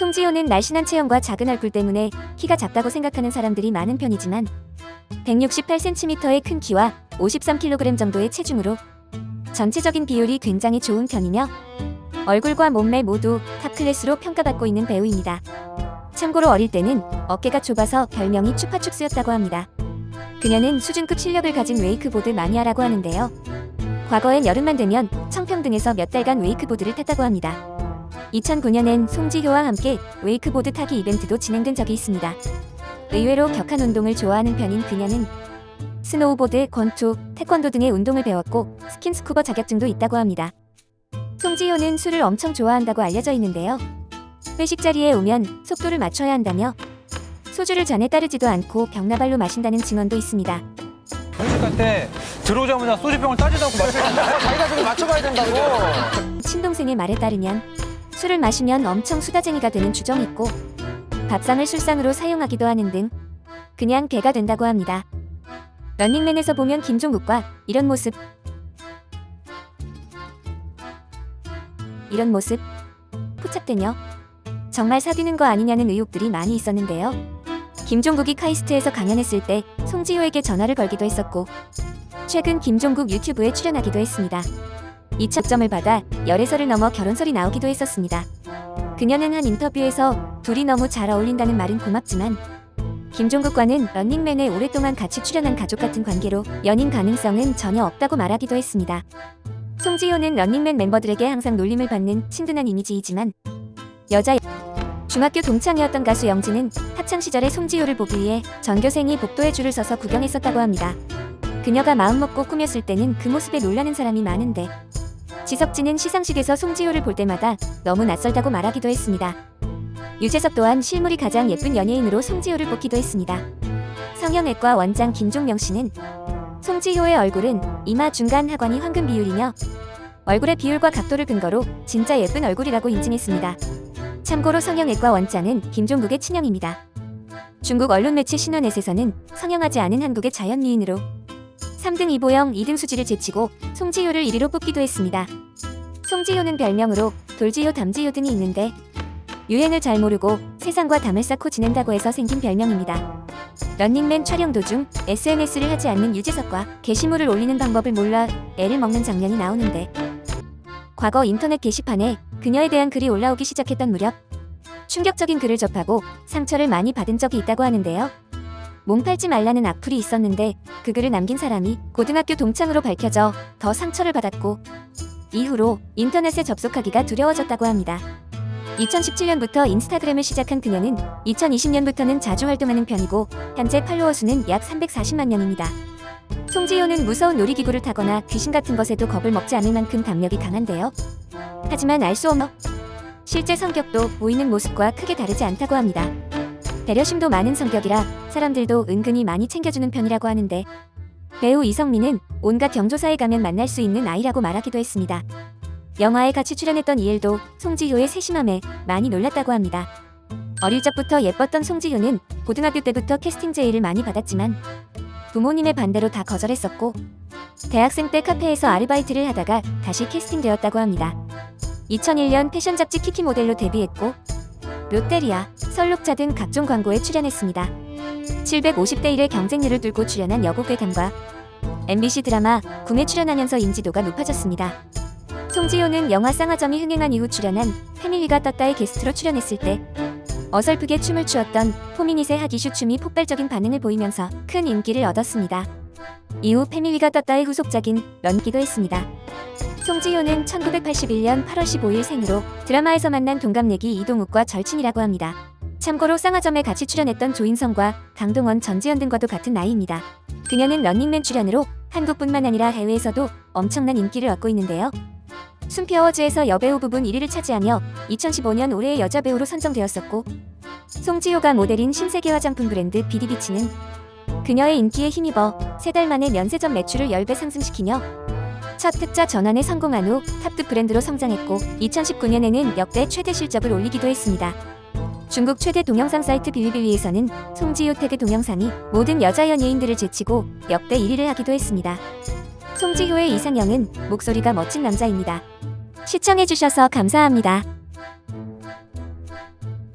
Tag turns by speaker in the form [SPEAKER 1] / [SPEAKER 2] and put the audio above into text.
[SPEAKER 1] 송지효는 날씬한 체형과 작은 얼굴 때문에 키가 작다고 생각하는 사람들이 많은 편이지만 168cm의 큰 키와 53kg 정도의 체중으로 전체적인 비율이 굉장히 좋은 편이며 얼굴과 몸매 모두 top class로 평가받고 있는 배우입니다. 참고로 어릴 때는 어깨가 좁아서 별명이 추파춥스였다고 합니다. 그녀는 수준급 실력을 가진 웨이크보드 마니아라고 하는데요. 과거엔 여름만 되면 청평 등에서 몇 달간 웨이크보드를 탔다고 합니다. 2009년엔 송지효와 함께 웨이크보드 타기 이벤트도 진행된 적이 있습니다. 의외로 격한 운동을 좋아하는 편인 그녀는 스노우보드, 권투, 태권도 등의 운동을 배웠고 스킨스쿠버 자격증도 있다고 합니다. 송지효는 술을 엄청 좋아한다고 알려져 있는데요. 회식 자리에 오면 속도를 맞춰야 한다며 소주를 잔에 따르지도 않고 병나발로 마신다는 증언도 있습니다.
[SPEAKER 2] 회식할 때 들어오자마자 소주병을 따지도 않고 마셔야 된다. 자기가 좀 맞춰가야 된다고.
[SPEAKER 1] 친동생의 말에 따르면 술을 마시면 엄청 수다쟁이가 되는 주정이 있고 밥상을 술상으로 사용하기도 하는 등 그냥 개가 된다고 합니다. 런닝맨에서 보면 김종국과 이런 모습 이런 모습 포착되며 정말 사귀는 거 아니냐는 의혹들이 많이 있었는데요. 김종국이 카이스트에서 강연했을 때 송지효에게 전화를 걸기도 했었고 최근 김종국 유튜브에 출연하기도 했습니다. 이첩점을 받아 열애설을 넘어 결혼설이 나오기도 했었습니다. 그녀는 한 인터뷰에서 둘이 너무 잘 어울린다는 말은 고맙지만 김종국과는 런닝맨에 오랫동안 같이 출연한 가족 같은 관계로 연인 가능성은 전혀 없다고 말하기도 했습니다. 송지효는 런닝맨 멤버들에게 항상 놀림을 받는 친근한 이미지이지만 여자 중학교 동창이었던 가수 영지는 학창 시절에 송지효를 보기 위해 전교생이 복도에 줄을 서서 구경했었다고 합니다. 그녀가 마음먹고 꾸몄을 때는 그 모습에 놀라는 사람이 많은데 지석진은 시상식에서 송지효를 볼 때마다 너무 낯설다고 말하기도 했습니다. 유재석 또한 실물이 가장 예쁜 연예인으로 송지효를 뽑기도 했습니다. 성형외과 원장 김종명 씨는 송지효의 얼굴은 이마 중간 하관이 황금 비율이며 얼굴의 비율과 각도를 근거로 진짜 예쁜 얼굴이라고 인증했습니다. 참고로 성형외과 원장은 김종국의 친형입니다. 중국 언론 매체 신원넷에서는 성형하지 않은 한국의 자연미인으로 3등 이보영, 2등 수지를 제치고 송지효를 1위로 뽑기도 했습니다. 송지효는 별명으로 돌지효, 담지효 등이 있는데 유행을 잘 모르고 세상과 담을 쌓고 지낸다고 해서 생긴 별명입니다. 런닝맨 촬영 도중 SNS를 하지 않는 유재석과 게시물을 올리는 방법을 몰라 애를 먹는 장면이 나오는데 과거 인터넷 게시판에 그녀에 대한 글이 올라오기 시작했던 무렵 충격적인 글을 접하고 상처를 많이 받은 적이 있다고 하는데요. 몸 팔지 말라는 악플이 있었는데 그 글을 남긴 사람이 고등학교 동창으로 밝혀져 더 상처를 받았고 이후로 인터넷에 접속하기가 두려워졌다고 합니다. 2017년부터 인스타그램을 시작한 그녀는 2020년부터는 자주 활동하는 편이고 현재 팔로워 수는 약 340만 명입니다. 송지효는 무서운 놀이기구를 타거나 귀신 같은 것에도 겁을 먹지 않을 만큼 담력이 강한데요. 하지만 알 수 없는 실제 성격도 보이는 모습과 크게 다르지 않다고 합니다. 배려심도 많은 성격이라 사람들도 은근히 많이 챙겨주는 편이라고 하는데 배우 이성민은 온갖 경조사에 가면 만날 수 있는 아이라고 말하기도 했습니다. 영화에 같이 출연했던 이엘도 송지효의 세심함에 많이 놀랐다고 합니다. 어릴 적부터 예뻤던 송지효는 고등학교 때부터 캐스팅 제의를 많이 받았지만 부모님의 반대로 다 거절했었고 대학생 때 카페에서 아르바이트를 하다가 다시 캐스팅되었다고 합니다. 2001년 패션 잡지 키키 모델로 데뷔했고 롯데리아, 설록차 등 각종 광고에 출연했습니다. 750대 1의 경쟁률을 뚫고 출연한 여고괴담과 MBC 드라마 궁에 출연하면서 인지도가 높아졌습니다. 송지효는 영화 쌍화점이 흥행한 이후 출연한 패밀리가 떴다의 게스트로 출연했을 때 어설프게 춤을 추었던 포미닛의 하기슈 춤이 폭발적인 반응을 보이면서 큰 인기를 얻었습니다. 이후 패밀리가 떴다의 후속작인 런기도 했습니다. 송지효는 1981년 8월 15일 생으로 드라마에서 만난 동갑내기 이동욱과 절친이라고 합니다. 참고로 쌍화점에 같이 출연했던 조인성과 강동원, 전지현 등과도 같은 나이입니다. 그녀는 런닝맨 출연으로 한국뿐만 아니라 해외에서도 엄청난 인기를 얻고 있는데요. 순피어워즈에서 여배우 부분 1위를 차지하며 2015년 올해의 여자 배우로 선정되었었고 송지효가 모델인 신세계 화장품 브랜드 비디비치는 그녀의 인기에 힘입어 세 달 만에 면세점 매출을 10배 상승시키며 첫 흑자 전환에 성공한 후 탑급 브랜드로 성장했고 2019년에는 역대 최대 실적을 올리기도 했습니다. 중국 최대 동영상 사이트 빌리빌리에서는 송지효 태그 동영상이 모든 여자 연예인들을 제치고 역대 1위를 하기도 했습니다. 송지효의 이상형은 목소리가 멋진 남자입니다. 시청해주셔서 감사합니다.